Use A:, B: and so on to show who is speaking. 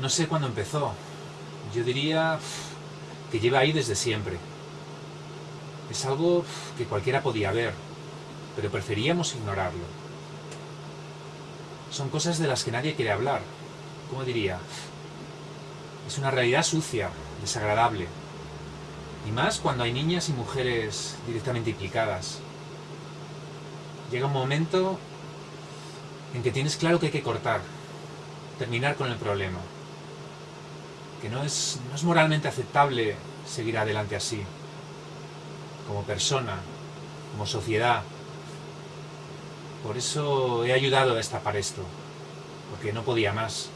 A: No sé cuándo empezó. Yo diría que lleva ahí desde siempre. Es algo que cualquiera podía ver, pero preferíamos ignorarlo. Son cosas de las que nadie quiere hablar. ¿Cómo diría? Es una realidad sucia, desagradable. Y más cuando hay niñas y mujeres directamente implicadas. Llega un momento en que tienes claro que hay que cortar, terminar con el problema. Que no es, no es moralmente aceptable seguir adelante así. Como persona, como sociedad. Por eso he ayudado a destapar esto, porque no podía más.